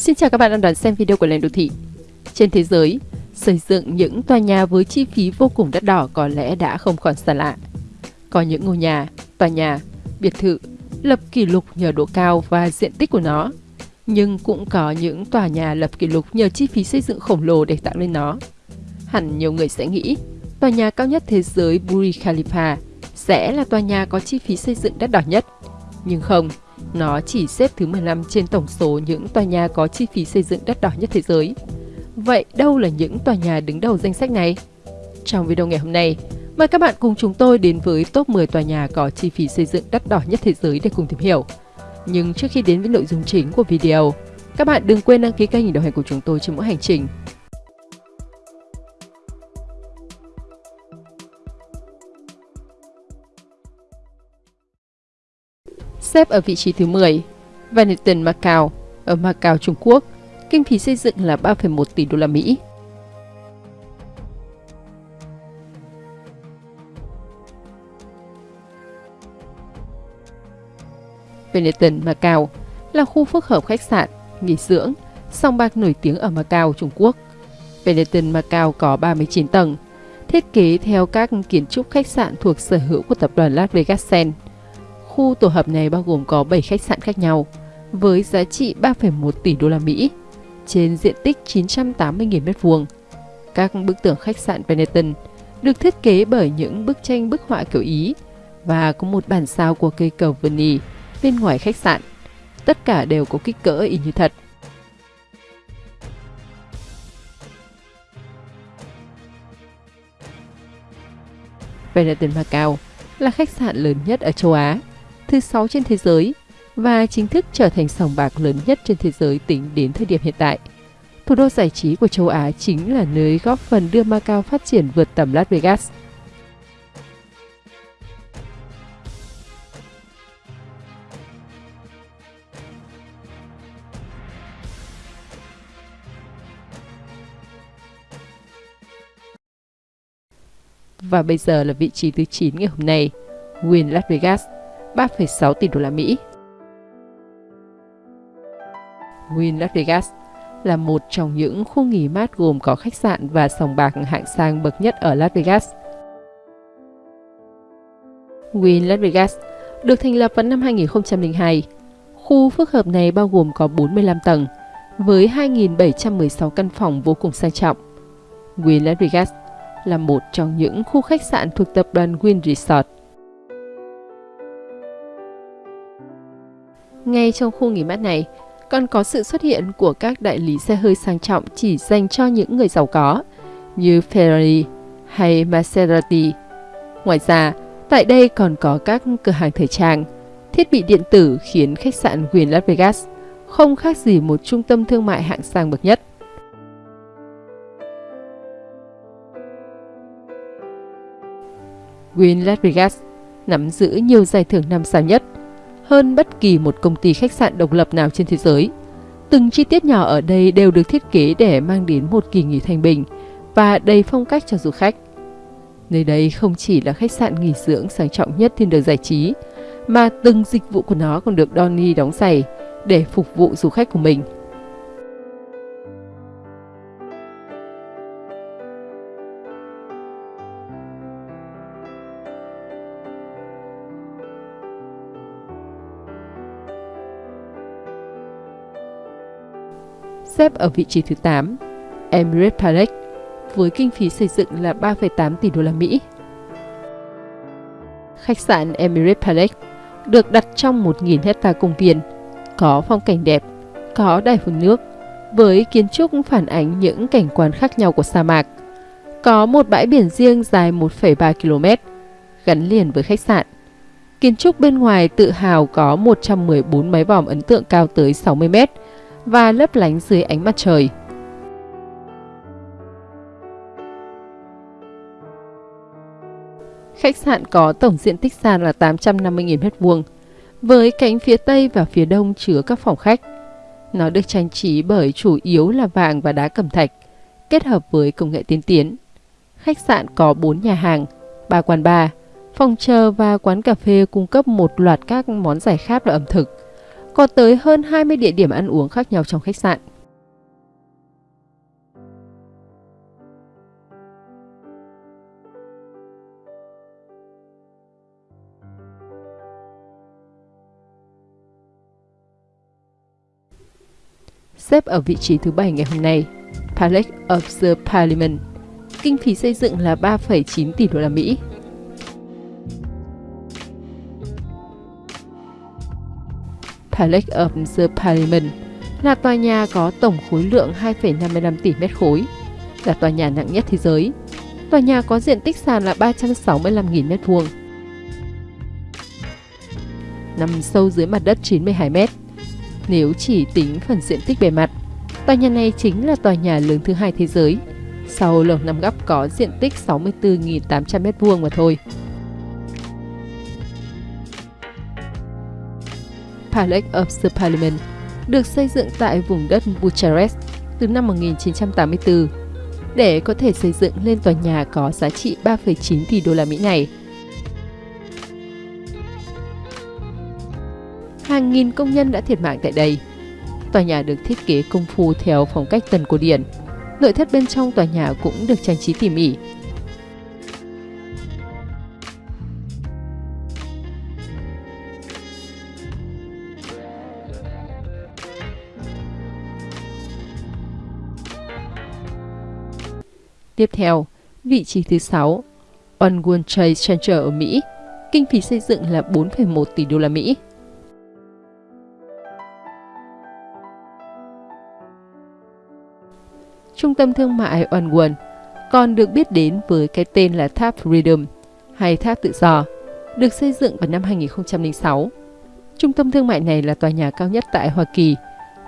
Xin chào các bạn đang đón xem video của Lên Đô Thị. Trên thế giới, xây dựng những tòa nhà với chi phí vô cùng đắt đỏ có lẽ đã không còn xa lạ. Có những ngôi nhà, tòa nhà, biệt thự lập kỷ lục nhờ độ cao và diện tích của nó. Nhưng cũng có những tòa nhà lập kỷ lục nhờ chi phí xây dựng khổng lồ để tạo nên nó. Hẳn nhiều người sẽ nghĩ, tòa nhà cao nhất thế giới Burj Khalifa sẽ là tòa nhà có chi phí xây dựng đắt đỏ nhất. Nhưng không, nó chỉ xếp thứ 15 trên tổng số những tòa nhà có chi phí xây dựng đắt đỏ nhất thế giới. Vậy đâu là những tòa nhà đứng đầu danh sách này? Trong video ngày hôm nay, mời các bạn cùng chúng tôi đến với top 10 tòa nhà có chi phí xây dựng đắt đỏ nhất thế giới để cùng tìm hiểu. Nhưng trước khi đến với nội dung chính của video, các bạn đừng quên đăng ký kênh đồng hành của chúng tôi trên mỗi hành trình Xếp ở vị trí thứ 10, Vanitten Macau ở Macau, Trung Quốc, kinh phí xây dựng là 3,1 tỷ đô la Mỹ. Venetian Macau là khu phức hợp khách sạn, nghỉ dưỡng, song bạc nổi tiếng ở Macau, Trung Quốc. Venetian Macau có 39 tầng, thiết kế theo các kiến trúc khách sạn thuộc sở hữu của tập đoàn Las Vegas Sands. Khu tổ hợp này bao gồm có 7 khách sạn khác nhau với giá trị 3,1 tỷ đô la Mỹ trên diện tích 980.000 m2. Các bức tường khách sạn Benetton được thiết kế bởi những bức tranh bức họa kiểu Ý và có một bản sao của cây cầu Verney bên ngoài khách sạn. Tất cả đều có kích cỡ y như thật. Benetton Macau là khách sạn lớn nhất ở châu Á thứ 6 trên thế giới và chính thức trở thành sòng bạc lớn nhất trên thế giới tính đến thời điểm hiện tại. Thủ đô giải trí của châu Á chính là nơi góp phần đưa Macau phát triển vượt tầm Las Vegas. Và bây giờ là vị trí thứ 9 ngày hôm nay, Win Las Vegas. 3,6 tỷ đô la Mỹ. Wynn Las Vegas là một trong những khu nghỉ mát gồm có khách sạn và sòng bạc hạng sang bậc nhất ở Las Vegas. Wynn Las Vegas được thành lập vào năm 2002. Khu phức hợp này bao gồm có 45 tầng, với 2.716 căn phòng vô cùng sang trọng. Wynn Las Vegas là một trong những khu khách sạn thuộc tập đoàn Wynn Resort Ngay trong khu nghỉ mát này, còn có sự xuất hiện của các đại lý xe hơi sang trọng chỉ dành cho những người giàu có, như Ferrari hay Maserati. Ngoài ra, tại đây còn có các cửa hàng thời trang, thiết bị điện tử khiến khách sạn Queen Las Vegas không khác gì một trung tâm thương mại hạng sang bậc nhất. Queen Las Vegas nắm giữ nhiều giải thưởng năm sao nhất – hơn bất kỳ một công ty khách sạn độc lập nào trên thế giới. Từng chi tiết nhỏ ở đây đều được thiết kế để mang đến một kỳ nghỉ thanh bình và đầy phong cách cho du khách. Nơi đây không chỉ là khách sạn nghỉ dưỡng sang trọng nhất thiên đường giải trí, mà từng dịch vụ của nó còn được Donny đóng giày để phục vụ du khách của mình. Xếp ở vị trí thứ 8, Emirates Palace với kinh phí xây dựng là 3,8 tỷ đô la Mỹ. Khách sạn Emirates Palace được đặt trong 1.000 hecta công viên, có phong cảnh đẹp, có đài phun nước, với kiến trúc phản ánh những cảnh quan khác nhau của sa mạc. Có một bãi biển riêng dài 1,3 km, gắn liền với khách sạn. Kiến trúc bên ngoài tự hào có 114 máy vòm ấn tượng cao tới 60 mét, và lấp lánh dưới ánh mặt trời. Khách sạn có tổng diện tích sàn là 850.000 m2, với cánh phía Tây và phía Đông chứa các phòng khách. Nó được trang trí bởi chủ yếu là vàng và đá cẩm thạch, kết hợp với công nghệ tiên tiến. Khách sạn có 4 nhà hàng, 3 quán bar, phòng chờ và quán cà phê cung cấp một loạt các món giải khát và ẩm thực có tới hơn 20 địa điểm ăn uống khác nhau trong khách sạn. Xếp ở vị trí thứ bảy ngày hôm nay, Palace of the Parliament. Kinh phí xây dựng là 3,9 tỷ đô la Mỹ. Palace of the Parliament là tòa nhà có tổng khối lượng 2,55 tỷ mét khối, là tòa nhà nặng nhất thế giới. Tòa nhà có diện tích sàn là 365.000 mét vuông. Nằm sâu dưới mặt đất 92 mét. Nếu chỉ tính phần diện tích bề mặt, tòa nhà này chính là tòa nhà lớn thứ hai thế giới. Sau lầu năm góc có diện tích 64.800 mét vuông mà thôi. Palace of the Parliament được xây dựng tại vùng đất Bucharest từ năm 1984 để có thể xây dựng lên tòa nhà có giá trị 3,9 tỷ đô la Mỹ này. Hàng nghìn công nhân đã thiệt mạng tại đây. Tòa nhà được thiết kế công phu theo phong cách tần cổ điển. Nội thất bên trong tòa nhà cũng được trang trí tỉ mỉ, Tiếp theo, vị trí thứ 6, One World Trade Center ở Mỹ, kinh phí xây dựng là 4,1 tỷ đô la Mỹ. Trung tâm thương mại One World còn được biết đến với cái tên là Tháp Freedom hay Tháp Tự Do, được xây dựng vào năm 2006. Trung tâm thương mại này là tòa nhà cao nhất tại Hoa Kỳ,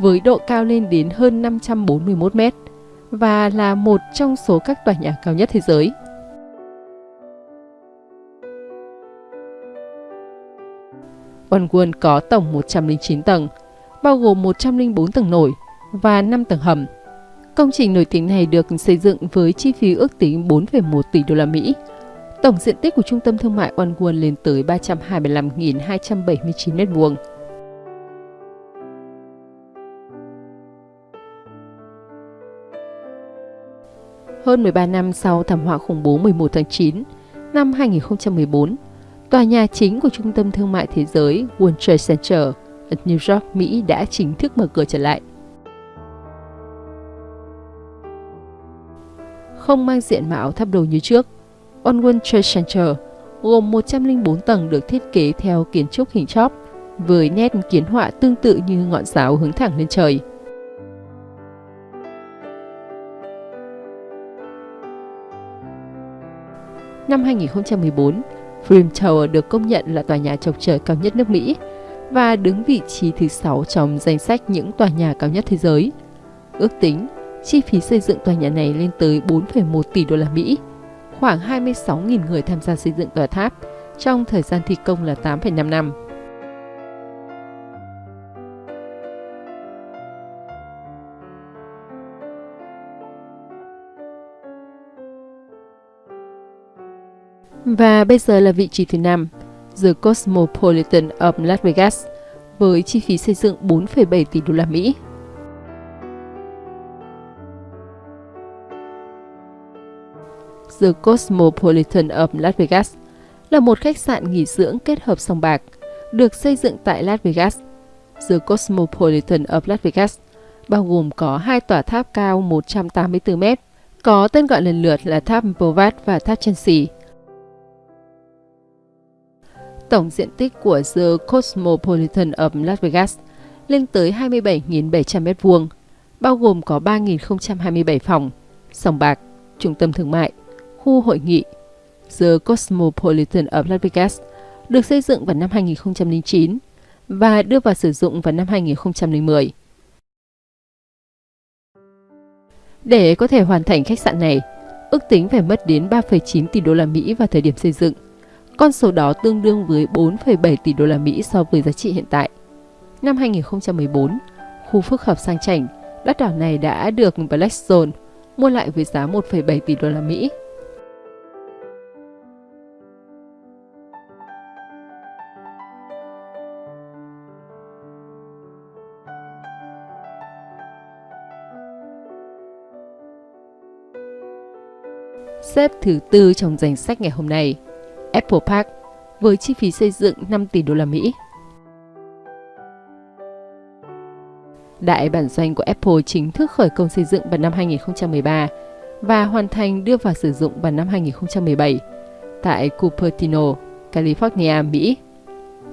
với độ cao lên đến hơn 541 mét và là một trong số các tòa nhà cao nhất thế giới. One World có tổng 109 tầng, bao gồm 104 tầng nổi và 5 tầng hầm. Công trình nổi tiếng này được xây dựng với chi phí ước tính 4,1 tỷ đô la Mỹ. Tổng diện tích của trung tâm thương mại One World lên tới 325.279 m2. Hơn 13 năm sau thảm họa khủng bố 11 tháng 9 năm 2014, tòa nhà chính của Trung tâm Thương mại Thế giới World Trade Center ở New York, Mỹ đã chính thức mở cửa trở lại. Không mang diện mạo tháp đồ như trước, One World Trade Center gồm 104 tầng được thiết kế theo kiến trúc hình chóp với nét kiến họa tương tự như ngọn giáo hướng thẳng lên trời. Năm 2014, Freedom Tower được công nhận là tòa nhà chọc trời cao nhất nước Mỹ và đứng vị trí thứ 6 trong danh sách những tòa nhà cao nhất thế giới. Ước tính, chi phí xây dựng tòa nhà này lên tới 4,1 tỷ đô la Mỹ. Khoảng 26.000 người tham gia xây dựng tòa tháp trong thời gian thi công là 8,5 năm. Và bây giờ là vị trí thứ 5, The Cosmopolitan of Las Vegas, với chi phí xây dựng 4,7 tỷ đô la Mỹ. The Cosmopolitan of Las Vegas là một khách sạn nghỉ dưỡng kết hợp sòng bạc, được xây dựng tại Las Vegas. The Cosmopolitan of Las Vegas bao gồm có hai tòa tháp cao 184 mét, có tên gọi lần lượt là tháp Bovat và tháp Chelsea. Tổng diện tích của The Cosmopolitan of Las Vegas lên tới 27.700 m2, bao gồm có 3.027 phòng, sòng bạc, trung tâm thương mại, khu hội nghị. The Cosmopolitan of Las Vegas được xây dựng vào năm 2009 và đưa vào sử dụng vào năm 2010. Để có thể hoàn thành khách sạn này, ước tính phải mất đến 3,9 tỷ đô la Mỹ vào thời điểm xây dựng. Con số đó tương đương với 4,7 tỷ đô la Mỹ so với giá trị hiện tại. Năm 2014, khu phức hợp sang chảnh, đất đảo này đã được Blackstone mua lại với giá 1,7 tỷ đô la Mỹ. Xếp thứ tư trong danh sách ngày hôm nay Apple Park với chi phí xây dựng 5 tỷ đô la Mỹ. Đại bản doanh của Apple chính thức khởi công xây dựng vào năm 2013 và hoàn thành đưa vào sử dụng vào năm 2017 tại Cupertino, California, Mỹ.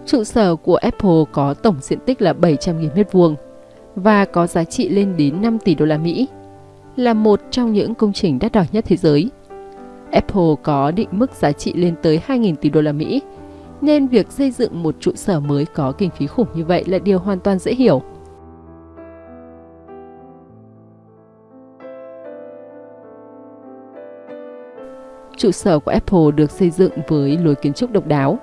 Trụ sở của Apple có tổng diện tích là 700.000 m2 và có giá trị lên đến 5 tỷ đô la Mỹ, là một trong những công trình đắt đỏ nhất thế giới. Apple có định mức giá trị lên tới 2.000 tỷ đô la Mỹ, nên việc xây dựng một trụ sở mới có kinh phí khủng như vậy là điều hoàn toàn dễ hiểu. Trụ sở của Apple được xây dựng với lối kiến trúc độc đáo.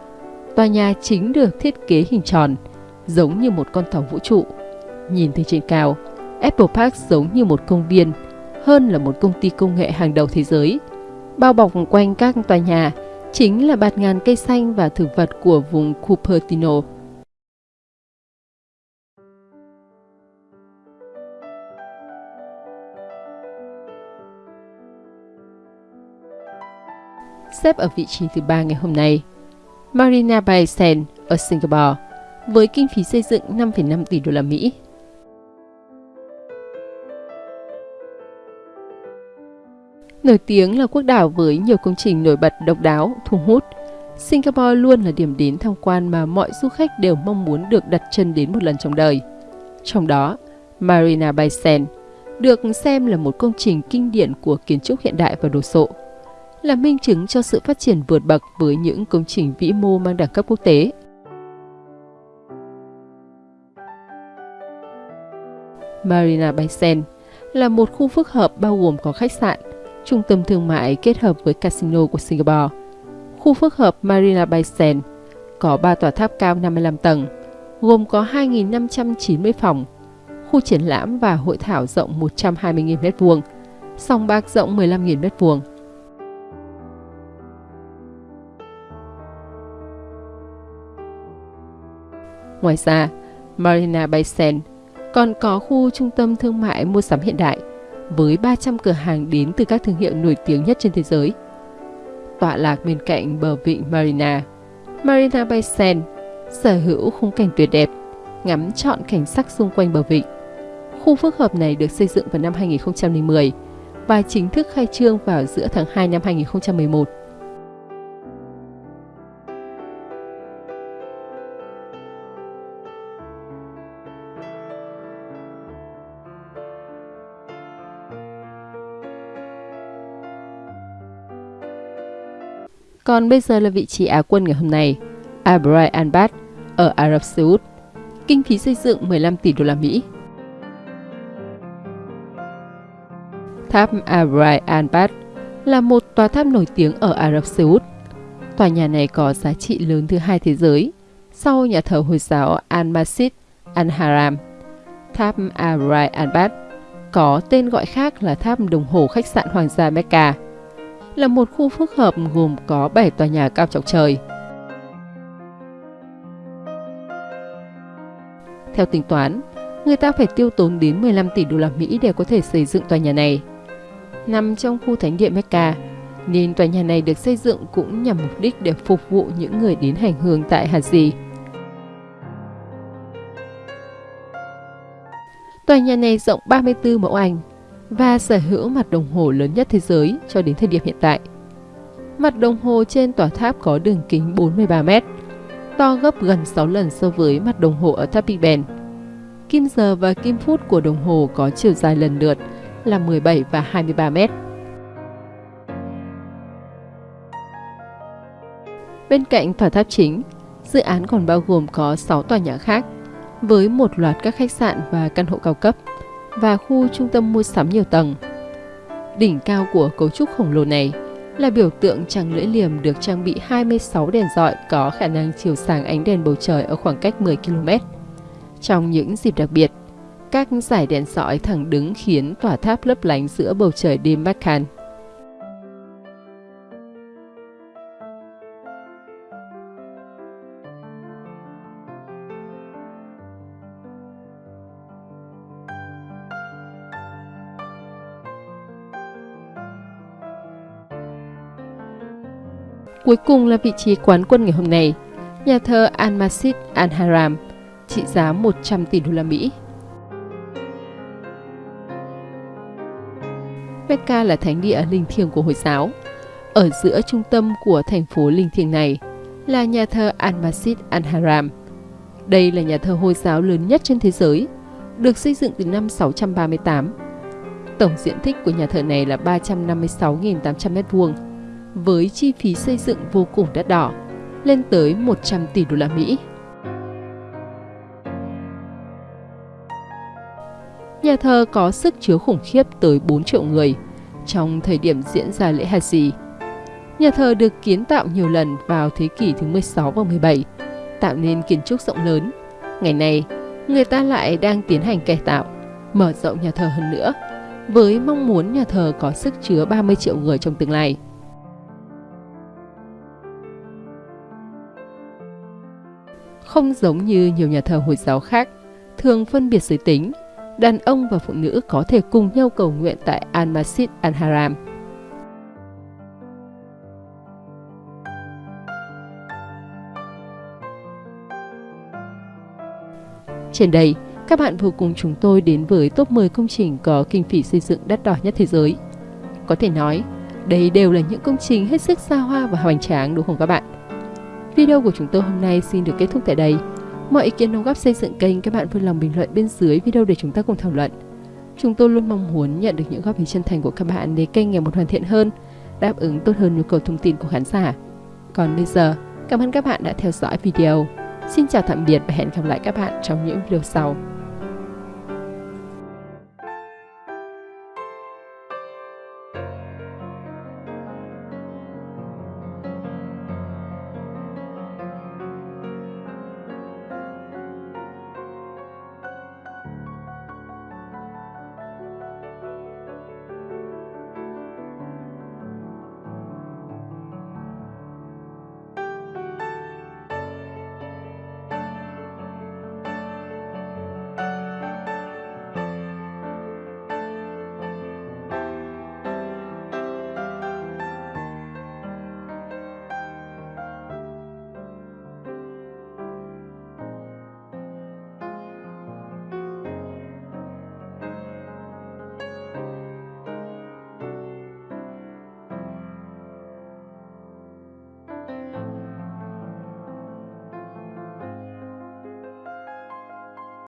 Tòa nhà chính được thiết kế hình tròn, giống như một con tàu vũ trụ. Nhìn từ trên cao, Apple Park giống như một công viên, hơn là một công ty công nghệ hàng đầu thế giới. Bao bọc quanh các tòa nhà chính là bạt ngàn cây xanh và thực vật của vùng Cupertino. xếp ở vị trí thứ ba ngày hôm nay. Marina Bay Sands ở Singapore với kinh phí xây dựng 5,5 tỷ đô la Mỹ. Nổi tiếng là quốc đảo với nhiều công trình nổi bật độc đáo, thu hút, Singapore luôn là điểm đến tham quan mà mọi du khách đều mong muốn được đặt chân đến một lần trong đời. Trong đó, Marina Bay Sands được xem là một công trình kinh điển của kiến trúc hiện đại và đồ sộ là minh chứng cho sự phát triển vượt bậc với những công trình vĩ mô mang đẳng cấp quốc tế. Marina Bay Sands là một khu phức hợp bao gồm có khách sạn, trung tâm thương mại kết hợp với casino của Singapore. Khu phức hợp Marina Bay Sands có 3 tòa tháp cao 55 tầng, gồm có 2.590 phòng, khu triển lãm và hội thảo rộng 120.000 m2, sòng bạc rộng 15.000 m2, Ngoài ra, Marina Bay Sands còn có khu trung tâm thương mại mua sắm hiện đại với 300 cửa hàng đến từ các thương hiệu nổi tiếng nhất trên thế giới. Tọa lạc bên cạnh bờ vịnh Marina, Marina Bay Sands sở hữu khung cảnh tuyệt đẹp, ngắm trọn cảnh sắc xung quanh bờ vịnh. Khu phức hợp này được xây dựng vào năm 2010 và chính thức khai trương vào giữa tháng 2 năm 2011. Còn bây giờ là vị trí Á quân ngày hôm nay, Abrai Anbat ở Ả Rập Xê Út. Kinh phí xây dựng 15 tỷ đô la Mỹ. Tháp Abrai Anbat là một tòa tháp nổi tiếng ở Ả Rập Xê Út. Tòa nhà này có giá trị lớn thứ hai thế giới, sau nhà thờ Hồi giáo Al-Masjid Al-Haram. Tháp Abrai Anbat có tên gọi khác là tháp đồng hồ khách sạn Hoàng gia Mecca là một khu phức hợp gồm có 7 tòa nhà cao chọc trời. Theo tính toán, người ta phải tiêu tốn đến 15 tỷ đô la Mỹ để có thể xây dựng tòa nhà này. Nằm trong khu thánh địa Mecca, nên tòa nhà này được xây dựng cũng nhằm mục đích để phục vụ những người đến hành hương tại Haji. Tòa nhà này rộng 34 mẫu Anh và sở hữu mặt đồng hồ lớn nhất thế giới cho đến thời điểm hiện tại. Mặt đồng hồ trên tòa tháp có đường kính 43 mét, to gấp gần 6 lần so với mặt đồng hồ ở tháp Big Ben. Kim giờ và kim phút của đồng hồ có chiều dài lần lượt là 17 và 23 mét. Bên cạnh tòa tháp chính, dự án còn bao gồm có 6 tòa nhà khác với một loạt các khách sạn và căn hộ cao cấp và khu trung tâm mua sắm nhiều tầng. Đỉnh cao của cấu trúc khổng lồ này là biểu tượng trăng lưỡi liềm được trang bị 26 đèn dọi có khả năng chiếu sáng ánh đèn bầu trời ở khoảng cách 10 km. Trong những dịp đặc biệt, các giải đèn dọi thẳng đứng khiến tòa tháp lấp lánh giữa bầu trời đêm Meccan. Cuối cùng là vị trí quán quân ngày hôm nay, nhà thờ Al-Masjid Al-Haram, trị giá 100 tỷ đô la Mỹ. Mecca là thánh địa linh thiêng của Hồi giáo. Ở giữa trung tâm của thành phố linh thiêng này là nhà thờ Al-Masjid Al-Haram. Đây là nhà thờ Hồi giáo lớn nhất trên thế giới, được xây dựng từ năm 638. Tổng diện tích của nhà thờ này là 356.800 m2, với chi phí xây dựng vô cùng đắt đỏ, lên tới 100 tỷ đô la Mỹ. Nhà thờ có sức chứa khủng khiếp tới 4 triệu người trong thời điểm diễn ra lễ hạt Haji. Nhà thờ được kiến tạo nhiều lần vào thế kỷ thứ 16 và 17, tạo nên kiến trúc rộng lớn. Ngày nay, người ta lại đang tiến hành cải tạo, mở rộng nhà thờ hơn nữa, với mong muốn nhà thờ có sức chứa 30 triệu người trong tương lai. Không giống như nhiều nhà thờ Hồi giáo khác, thường phân biệt giới tính, đàn ông và phụ nữ có thể cùng nhau cầu nguyện tại Al-Masjid Al-Haram. Trên đây, các bạn vừa cùng chúng tôi đến với top 10 công trình có kinh phí xây dựng đắt đỏ nhất thế giới. Có thể nói, đây đều là những công trình hết sức xa hoa và hoành tráng đúng không các bạn? Video của chúng tôi hôm nay xin được kết thúc tại đây. Mọi ý kiến đóng góp xây dựng kênh các bạn vui lòng bình luận bên dưới video để chúng ta cùng thảo luận. Chúng tôi luôn mong muốn nhận được những góp ý chân thành của các bạn để kênh ngày một hoàn thiện hơn, đáp ứng tốt hơn nhu cầu thông tin của khán giả. Còn bây giờ, cảm ơn các bạn đã theo dõi video. Xin chào tạm biệt và hẹn gặp lại các bạn trong những video sau.